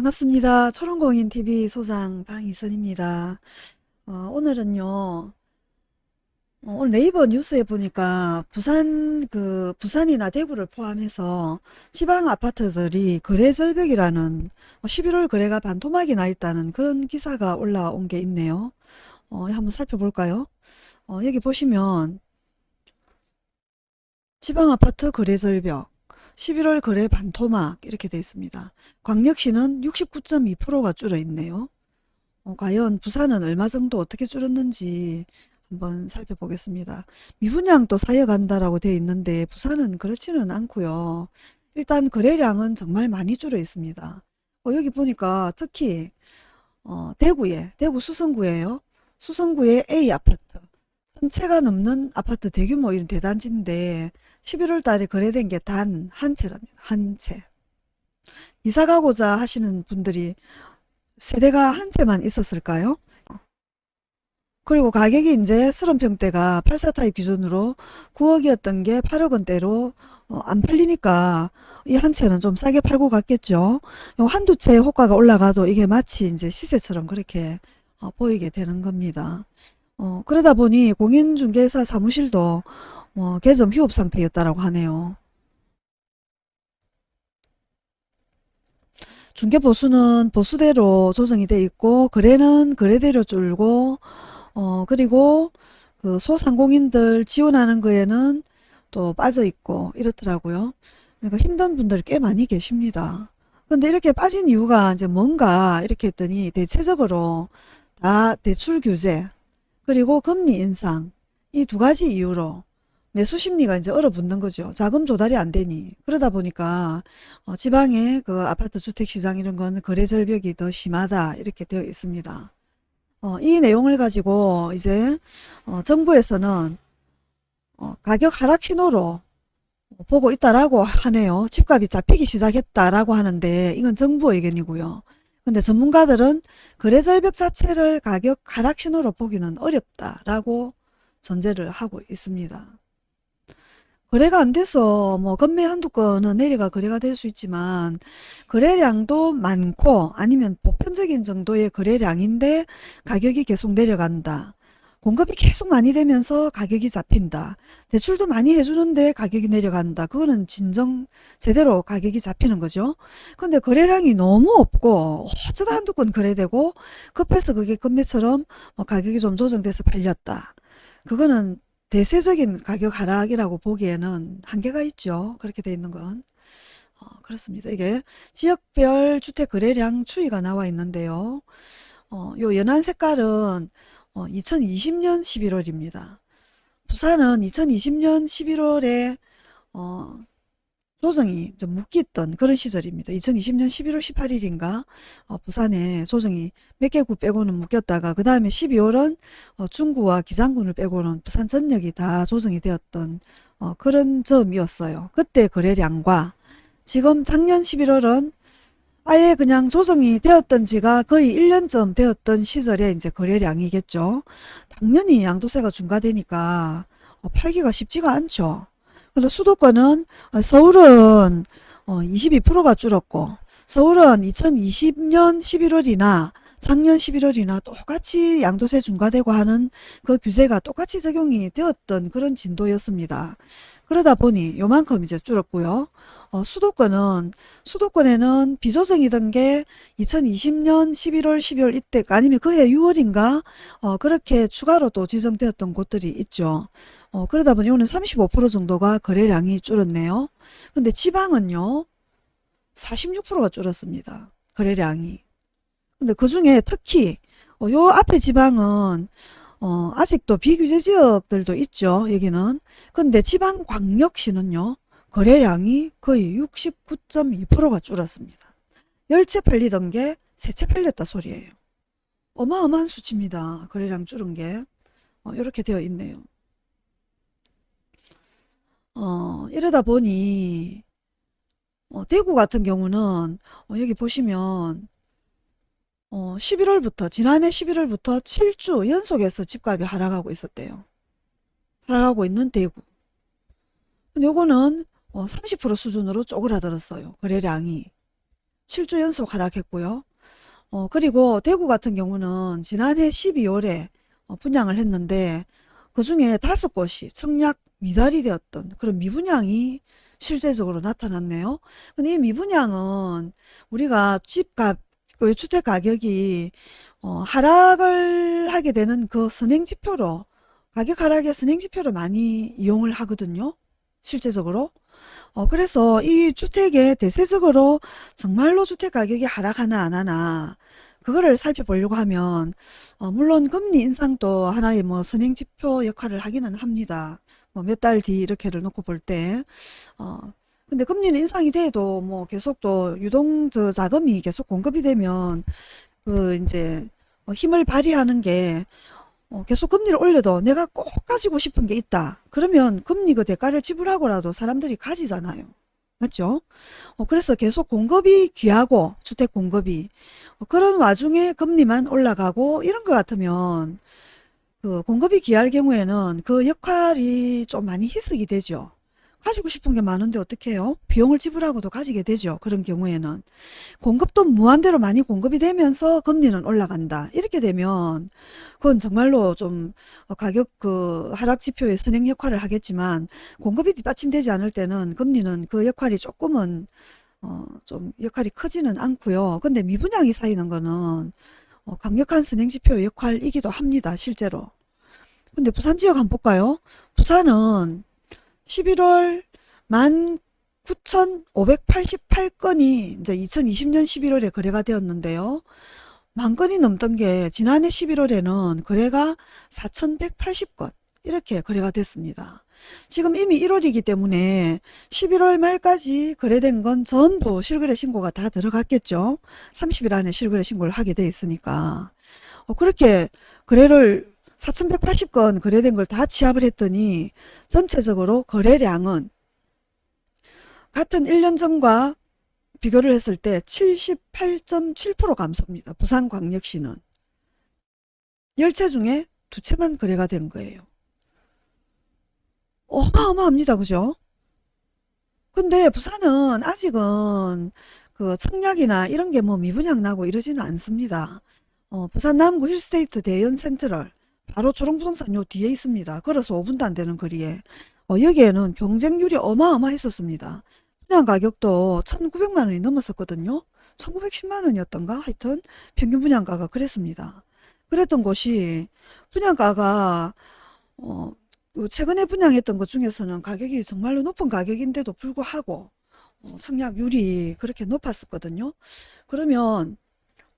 반갑습니다. 초롱공인TV 소장 방희선입니다. 어, 오늘은요, 어, 오늘 네이버 뉴스에 보니까 부산, 그, 부산이나 대구를 포함해서 지방 아파트들이 거래 절벽이라는 11월 거래가 반토막이 나 있다는 그런 기사가 올라온 게 있네요. 어, 한번 살펴볼까요? 어, 여기 보시면 지방 아파트 거래 절벽 11월 거래 반토막 이렇게 되어 있습니다. 광역시는 69.2%가 줄어 있네요. 어, 과연 부산은 얼마 정도 어떻게 줄었는지 한번 살펴보겠습니다. 미분양도 사여간다라고 되어 있는데 부산은 그렇지는 않고요. 일단 거래량은 정말 많이 줄어 있습니다. 어, 여기 보니까 특히 어, 대구에 대구 수성구에요. 수성구의 A 아파트 천채가 넘는 아파트 대규모 이런 대단지인데 11월 달에 거래된 게 단 한 채랍니다. 한 채. 이사 가고자 하시는 분들이 세대가 한 채만 있었을까요? 그리고 가격이 이제 30평대가 84타입 기준으로 9억이었던 게 8억 원대로 어, 안 팔리니까 이 한 채는 좀 싸게 팔고 갔겠죠. 한두 채 호가가 올라가도 이게 마치 이제 시세처럼 그렇게 어, 보이게 되는 겁니다. 어, 그러다 보니 공인중개사 사무실도 어, 개점 휴업 상태였다라고 하네요. 중개보수는 보수대로 조정이 돼 있고 거래는 거래대로 줄고 어, 그리고 그 소상공인들 지원하는 거에는 또 빠져 있고 이렇더라고요. 그러니까 힘든 분들이 꽤 많이 계십니다. 근데 이렇게 빠진 이유가 이제 뭔가 이렇게 했더니 대체적으로 다 대출 규제 그리고 금리 인상 이 두 가지 이유로 매수 심리가 이제 얼어붙는 거죠. 자금 조달이 안 되니. 그러다 보니까 어, 지방의 그 아파트 주택 시장 이런 건 거래 절벽이 더 심하다 이렇게 되어 있습니다. 어, 이 내용을 가지고 이제 어, 정부에서는 어, 가격 하락 신호로 보고 있다라고 하네요. 집값이 잡히기 시작했다라고 하는데 이건 정부 의견이고요. 근데 전문가들은 거래 절벽 자체를 가격 하락 신호로 보기는 어렵다라고 전제를 하고 있습니다. 거래가 안 돼서 뭐 건매 한두 건은 내려가 거래가 될 수 있지만 거래량도 많고 아니면 보편적인 정도의 거래량인데 가격이 계속 내려간다. 공급이 계속 많이 되면서 가격이 잡힌다. 대출도 많이 해주는데 가격이 내려간다. 그거는 진정 제대로 가격이 잡히는 거죠. 근데 거래량이 너무 없고 어쩌다 한두 건 거래되고 급해서 그게 금매처럼 뭐 가격이 좀 조정돼서 팔렸다. 그거는 대세적인 가격 하락이라고 보기에는 한계가 있죠. 그렇게 돼 있는 건. 어, 그렇습니다. 이게 지역별 주택 거래량 추이가 나와 있는데요. 어, 요 연한 색깔은 어, 2020년 11월입니다. 부산은 2020년 11월에 어, 조정이 좀 묶였던 그런 시절입니다. 2020년 11월 18일인가 어, 부산에 조정이 몇 개구 빼고는 묶였다가 그 다음에 12월은 어, 중구와 기장군을 빼고는 부산 전역이 다 조정이 되었던 어, 그런 점이었어요. 그때 거래량과 지금 작년 11월은 아예 그냥 조정이 되었던 지가 거의 1년쯤 되었던 시절에 이제 거래량이겠죠. 당연히 양도세가 중과되니까 어, 팔기가 쉽지가 않죠. 근데 수도권은 어, 서울은 22%가 어, 줄었고 서울은 2020년 11월이나 작년 11월이나 똑같이 양도세 중과되고 하는 그 규제가 똑같이 적용이 되었던 그런 진도였습니다. 그러다 보니 요만큼 이제 줄었고요. 어, 수도권은 수도권에는 비조정이던 게 2020년 11월 12월 이때 아니면 그해 6월인가 어, 그렇게 추가로 또 지정되었던 곳들이 있죠. 어, 그러다 보니 오늘 35% 정도가 거래량이 줄었네요. 근데 지방은요. 46%가 줄었습니다. 거래량이. 근데 그 중에 특히 어, 요 앞에 지방은 어, 아직도 비규제 지역들도 있죠. 여기는. 근데 지방광역시는요. 거래량이 거의 69.2%가 줄었습니다. 10채 팔리던 게 3채 팔렸다 소리예요. 어마어마한 수치입니다. 거래량 줄은 게. 어, 이렇게 되어 있네요. 어, 이러다 보니 어, 대구 같은 경우는 어, 여기 보시면 어, 11월부터 지난해 11월부터 7주 연속해서 집값이 하락하고 있었대요. 하락하고 있는 대구. 요거는 어, 30% 수준으로 쪼그라들었어요. 거래량이. 7주 연속 하락했고요. 어, 그리고 대구 같은 경우는 지난해 12월에 어, 분양을 했는데 그 중에 다섯 곳이 청약 미달이 되었던 그런 미분양이 실제적으로 나타났네요. 근데 이 미분양은 우리가 집값, 그 주택 가격이 어, 하락을 하게 되는 그 선행지표로 가격 하락의 선행지표로 많이 이용을 하거든요. 실제적으로. 어, 그래서 이 주택에 대세적으로 정말로 주택 가격이 하락하나 안 하나 그거를 살펴보려고 하면 어, 물론 금리 인상도 하나의 뭐 선행지표 역할을 하기는 합니다. 뭐 몇 달 뒤 이렇게를 놓고 볼 때. 어, 근데 금리는 인상이 돼도 뭐 계속 또 유동 저 자금이 계속 공급이 되면 그 이제 어, 힘을 발휘하는 게 어, 계속 금리를 올려도 내가 꼭 가지고 싶은 게 있다. 그러면 금리 그 대가를 지불하고라도 사람들이 가지잖아요. 맞죠? 어, 그래서 계속 공급이 귀하고 주택 공급이 어, 그런 와중에 금리만 올라가고 이런 것 같으면 그 공급이 귀할 경우에는 그 역할이 좀 많이 희석이 되죠. 가지고 싶은 게 많은데 어떻게 해요? 비용을 지불하고도 가지게 되죠. 그런 경우에는. 공급도 무한대로 많이 공급이 되면서 금리는 올라간다. 이렇게 되면 그건 정말로 좀 가격 그 하락 지표의 선행 역할을 하겠지만 공급이 뒷받침되지 않을 때는 금리는 그 역할이 조금은 어 좀 역할이 크지는 않고요. 근데 미분양이 쌓이는 거는 어 강력한 선행 지표 역할이기도 합니다. 실제로. 근데 부산 지역 한번 볼까요? 부산은 11월 19,588건이 이제 2020년 11월에 거래가 되었는데요. 만 건이 넘던 게 지난해 11월에는 거래가 4,180건 이렇게 거래가 됐습니다. 지금 이미 1월이기 때문에 11월 말까지 거래된 건 전부 실거래 신고가 다 들어갔겠죠. 30일 안에 실거래 신고를 하게 돼 있으니까. 어, 그렇게 거래를 4,180건 거래된 걸 다 취합을 했더니 전체적으로 거래량은 같은 1년 전과 비교를 했을 때 78.7% 감소입니다. 부산광역시는. 10채 중에 두 채만 거래가 된 거예요. 어마어마합니다. 그죠? 근데 부산은 아직은 그 청약이나 이런 게 뭐 미분양 나고 이러지는 않습니다. 어, 부산 남구 힐스테이트 대연 센트럴 바로 초롱부동산 요 뒤에 있습니다. 걸어서 5분도 안 되는 거리에. 어, 여기에는 경쟁률이 어마어마했었습니다. 분양 가격도 1,900만 원이 넘었었거든요. 1,910만 원이었던가? 하여튼 평균 분양가가 그랬습니다. 그랬던 곳이 분양가가 어, 최근에 분양했던 것 중에서는 가격이 정말로 높은 가격인데도 불구하고 어, 청약률이 그렇게 높았었거든요. 그러면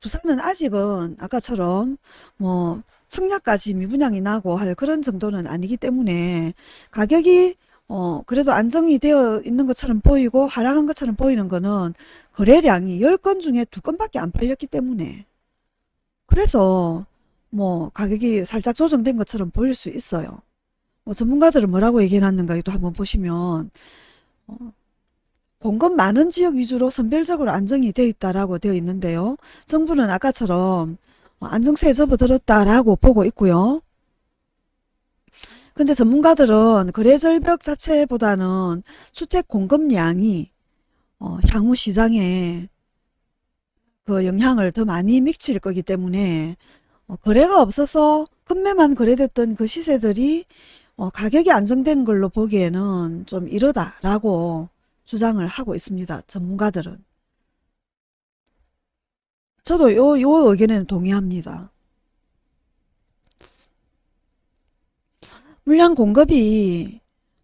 부산은 아직은 아까처럼 뭐 청약까지 미분양이 나고 할 그런 정도는 아니기 때문에 가격이 어 그래도 안정이 되어 있는 것처럼 보이고 하락한 것처럼 보이는 거는 거래량이 10건 중에 2건밖에 안 팔렸기 때문에 그래서 뭐 가격이 살짝 조정된 것처럼 보일 수 있어요. 뭐 전문가들은 뭐라고 얘기해놨는가 도 한번 보시면 어 공급 많은 지역 위주로 선별적으로 안정이 되어 있다라고 되어 있는데요. 정부는 아까처럼 안정세에 접어들었다라고 보고 있고요. 근데 전문가들은 거래절벽 자체보다는 주택 공급량이 어, 향후 시장에 그 영향을 더 많이 미칠 거기 때문에 어, 거래가 없어서 급매만 거래됐던 그 시세들이 어, 가격이 안정된 걸로 보기에는 좀 이르다라고 주장을 하고 있습니다. 전문가들은. 저도 요, 요 의견에는 동의합니다. 물량 공급이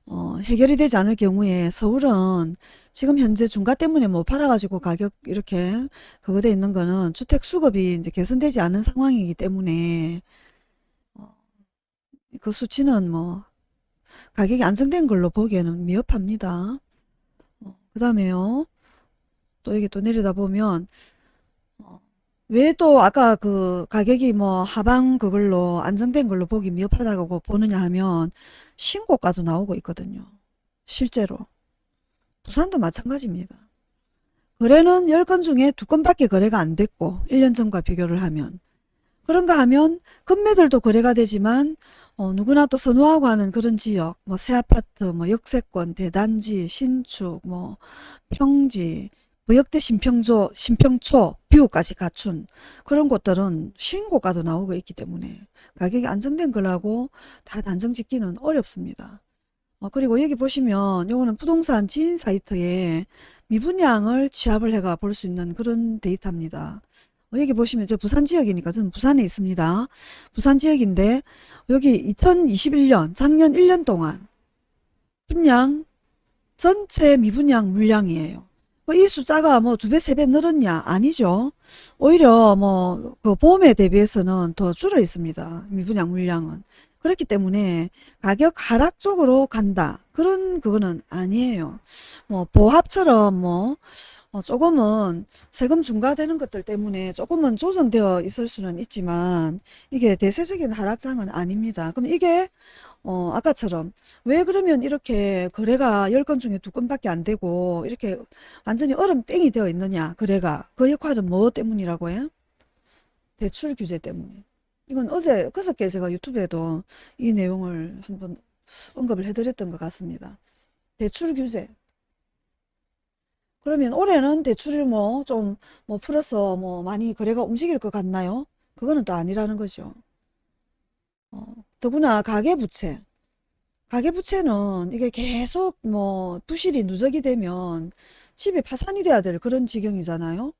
어, 해결이 되지 않을 경우에 서울은 지금 현재 중가 때문에 뭐 팔아가지고 가격 이렇게 그거 돼 있는 거는 주택 수급이 이제 개선되지 않은 상황이기 때문에 어, 그 수치는 뭐 가격이 안정된 걸로 보기에는 미흡합니다. 그 다음에요. 또 여기 또 내려다 보면 어, 왜또 아까 그 가격이 뭐 하방 그걸로 안정된 걸로 보기 미흡하다고 보느냐 하면 신고가도 나오고 있거든요. 실제로. 부산도 마찬가지입니다. 거래는 10건 중에 2건밖에 거래가 안 됐고 1년 전과 비교를 하면 그런가 하면 금매들도 거래가 되지만 어, 누구나 또 선호하고 하는 그런 지역, 뭐 새 아파트, 뭐 역세권, 대단지, 신축, 뭐 평지, 부역대 심평조, 심평초, 뷰까지 갖춘 그런 곳들은 신고가도 나오고 있기 때문에 가격이 안정된 걸하고 다 단정 짓기는 어렵습니다. 어, 그리고 여기 보시면 요거는 부동산 지인 사이트에 미분양을 취합을 해가 볼 수 있는 그런 데이터입니다. 어, 여기 보시면 저 부산 지역이니까 저는 부산에 있습니다. 부산 지역인데 여기 2021년 작년 1년 동안 분양 전체 미분양 물량이에요. 뭐이 숫자가 뭐 두 배, 세 배 늘었냐? 아니죠. 오히려 뭐 그 봄에 대비해서는 더 줄어 있습니다. 미분양 물량은. 그렇기 때문에 가격 하락 쪽으로 간다. 그런 그거는 아니에요. 뭐 보합처럼 뭐 어, 조금은 세금 중과되는 것들 때문에 조금은 조정되어 있을 수는 있지만 이게 대세적인 하락장은 아닙니다. 그럼 이게 어, 아까처럼 왜 그러면 이렇게 거래가 10건 중에 2건밖에 안 되고 이렇게 완전히 얼음 땡이 되어 있느냐 거래가 그 역할은 뭐 때문이라고 해요? 대출 규제 때문에 이건 어제 그저께 제가 유튜브에도 이 내용을 한번 언급을 해드렸던 것 같습니다. 대출 규제 그러면 올해는 대출을 뭐좀뭐 풀어서 뭐 많이 거래가 움직일 것 같나요? 그거는 또 아니라는 거죠. 어, 더구나 가계부채. 가계부채는 이게 계속 뭐 부실이 누적이 되면 집이 파산이 돼야 될 그런 지경이잖아요.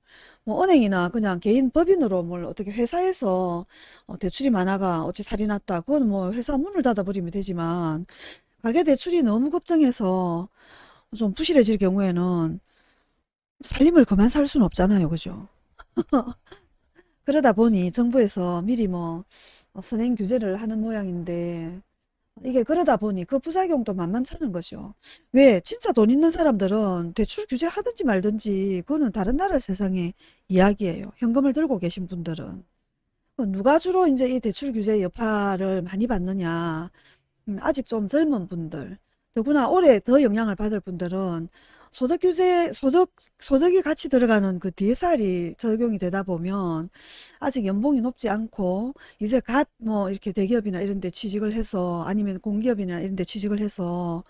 뭐 은행이나 그냥 개인 법인으로 뭘 어떻게 회사에서 어, 대출이 많아가 어찌 탈이 났다. 그건 뭐 회사 문을 닫아버리면 되지만 가계대출이 너무 걱정해서 좀 부실해질 경우에는 살림을 그만 살 수는 없잖아요. 그죠? 그러다 보니 정부에서 미리 뭐 어, 선행 규제를 하는 모양인데 이게 그러다 보니 그 부작용도 만만찮은 거죠. 왜? 진짜 돈 있는 사람들은 대출 규제 하든지 말든지 그거는 다른 나라 세상의 이야기예요. 현금을 들고 계신 분들은. 그 누가 주로 이제 이 대출 규제 여파를 많이 받느냐. 음, 아직 좀 젊은 분들. 더구나 올해 더 영향을 받을 분들은 소득 규제, 소득, 소득이 같이 들어가는 그 DSR이 적용이 되다 보면 아직 연봉이 높지 않고 이제 갓 뭐 이렇게 대기업이나 이런 데 취직을 해서 아니면 공기업이나 이런 데 취직을 해서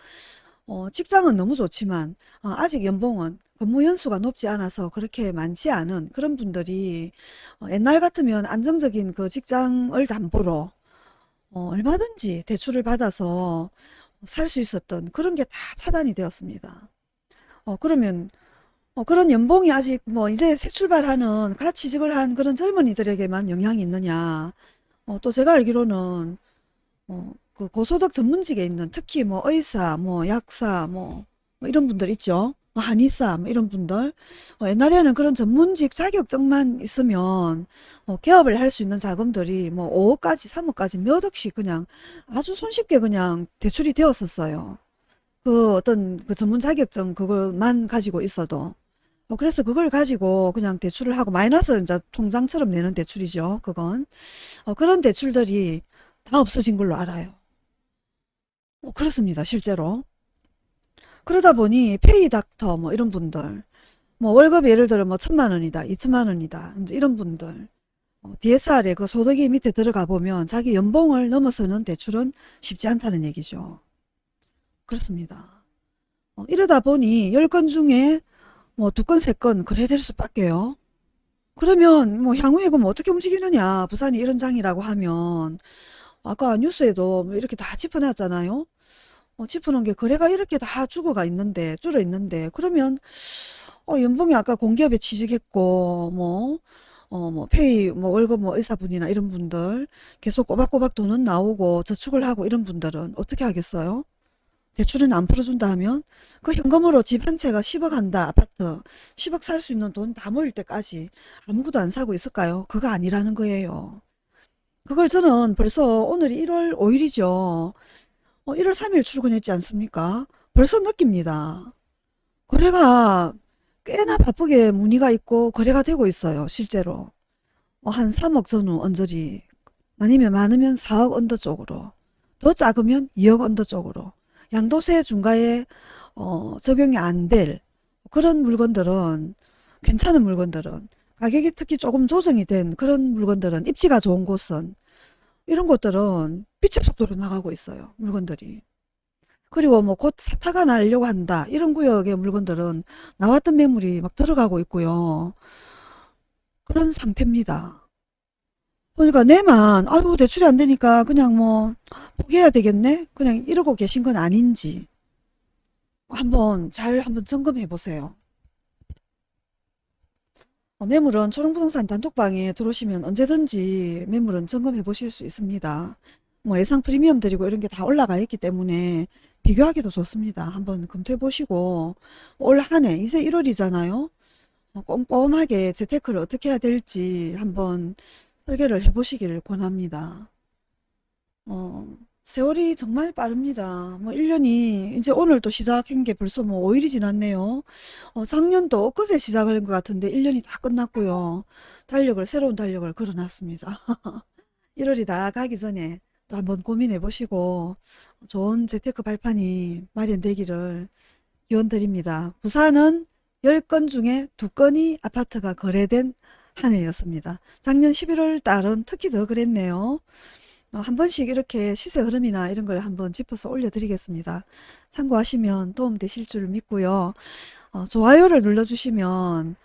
어, 직장은 너무 좋지만 어, 아직 연봉은 근무 연수가 높지 않아서 그렇게 많지 않은 그런 분들이 어, 옛날 같으면 안정적인 그 직장을 담보로 어, 얼마든지 대출을 받아서 살 수 있었던 그런 게 다 차단이 되었습니다. 어, 그러면, 어, 그런 연봉이 아직 뭐 이제 새 출발하는 갓 취직을 한 그런 젊은이들에게만 영향이 있느냐. 어, 또 제가 알기로는, 어, 그 고소득 전문직에 있는 특히 뭐 의사, 뭐 약사, 뭐, 뭐 이런 분들 있죠. 뭐 한의사, 뭐 이런 분들. 어, 옛날에는 그런 전문직 자격증만 있으면, 어, 개업을 할 수 있는 자금들이 뭐 5억까지, 3억까지 몇 억씩 그냥 아주 손쉽게 그냥 대출이 되었었어요. 그 어떤 그 전문 자격증 그것만 가지고 있어도 어, 그래서 그걸 가지고 그냥 대출을 하고 마이너스 이제 통장처럼 내는 대출이죠. 그건 어, 그런 대출들이 다 없어진 걸로 알아요. 어, 그렇습니다. 실제로. 그러다 보니 페이 닥터 뭐 이런 분들 뭐 월급이 예를 들어 뭐 천만 원이다, 이천만 원이다. 이제 이런 분들 어, DSR에 그 소득이 밑에 들어가 보면 자기 연봉을 넘어서는 대출은 쉽지 않다는 얘기죠. 그렇습니다. 어, 이러다 보니 10건 중에 뭐두 건, 세건 거래될 수밖에요. 그러면 뭐 향후에 그럼 어떻게 움직이느냐. 부산이 이런 장이라고 하면 아까 뉴스에도 뭐 이렇게 다 짚어놨잖아요. 어, 짚어놓은 게 거래가 이렇게 다 죽어가 있는데 줄어 있는데 그러면 어, 연봉이 아까 공기업에 취직했고 뭐 어, 뭐, 페이, 뭐, 월급, 뭐, 의사분이나 이런 분들, 계속 꼬박꼬박 돈은 나오고, 저축을 하고, 이런 분들은 어떻게 하겠어요? 대출은 안 풀어준다 하면 그 현금으로 집 한 채가 10억 한다 아파트 10억 살 수 있는 돈 다 모일 때까지 아무것도 안 사고 있을까요? 그거 아니라는 거예요. 그걸 저는 벌써 오늘이 1월 5일이죠. 어, 1월 3일 출근했지 않습니까? 벌써 느낍니다. 거래가 꽤나 바쁘게 문의가 있고 거래가 되고 있어요. 실제로. 어, 한 3억 전후 언저리 아니면 많으면 4억 under 쪽으로 더 작으면 2억 under 쪽으로 양도세 중과에 어, 적용이 안 될 그런 물건들은 괜찮은 물건들은 가격이 특히 조금 조정이 된 그런 물건들은 입지가 좋은 곳은 이런 곳들은 빛의 속도로 나가고 있어요. 물건들이. 그리고 뭐곧 사타가 나려고 한다. 이런 구역의 물건들은 나왔던 매물이 막 들어가고 있고요. 그런 상태입니다. 그러니까 내만 아유 대출이 안 되니까 그냥 뭐 포기해야 되겠네. 그냥 이러고 계신 건 아닌지 한번 잘 한번 점검해 보세요. 어, 매물은 초롱부동산 단톡방에 들어오시면 언제든지 매물은 점검해 보실 수 있습니다. 뭐 예상 프리미엄 드리고 이런 게 다 올라가 있기 때문에 비교하기도 좋습니다. 한번 검토해 보시고 올 한해 이제 1월이잖아요. 꼼꼼하게 재테크를 어떻게 해야 될지 한번 설계를 해 보시기를 권합니다. 어, 세월이 정말 빠릅니다. 뭐 1년이 이제 오늘 또 시작한 게 벌써 뭐 5일이 지났네요. 어, 작년도 엊그제 시작한 것 같은데 1년이 다 끝났고요. 달력을 새로운 달력을 걸어놨습니다. 1월이 다 가기 전에 또 한번 고민해 보시고 좋은 재테크 발판이 마련되기를 기원 드립니다. 부산은 10건 중에 2건이 아파트가 거래된 한 해였습니다. 작년 11월 달은 특히 더 그랬네요. 어, 한 번씩 이렇게 시세 흐름이나 이런 걸 한번 짚어서 올려드리겠습니다. 참고하시면 도움 되실 줄 믿고요. 어, 좋아요를 눌러주시면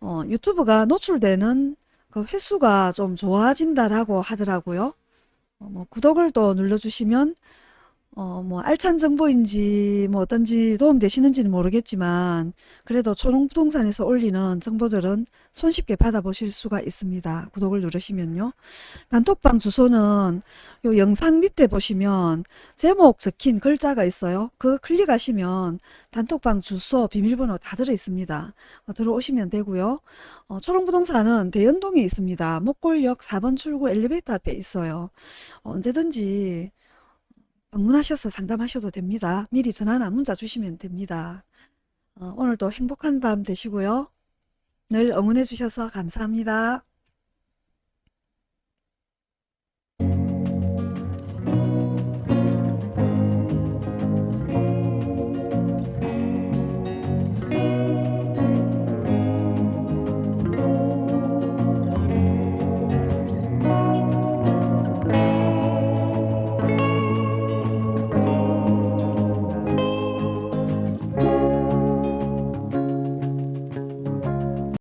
어, 유튜브가 노출되는 그 횟수가 좀 좋아진다라고 하더라고요. 어, 뭐 구독을 또 눌러주시면 어, 뭐 알찬 정보인지 뭐 어떤지 도움 되시는지는 모르겠지만 그래도 초롱부동산에서 올리는 정보들은 손쉽게 받아보실 수가 있습니다. 구독을 누르시면요. 단톡방 주소는 요 영상 밑에 보시면 제목 적힌 글자가 있어요. 그 클릭하시면 단톡방 주소 비밀번호 다 들어 있습니다. 어, 들어오시면 되고요. 어, 초롱부동산은 대연동에 있습니다. 목골역 4번 출구 엘리베이터 앞에 있어요. 어, 언제든지 방문하셔서 상담하셔도 됩니다. 미리 전화나 문자 주시면 됩니다. 어, 오늘도 행복한 밤 되시고요. 늘 응원해 주셔서 감사합니다.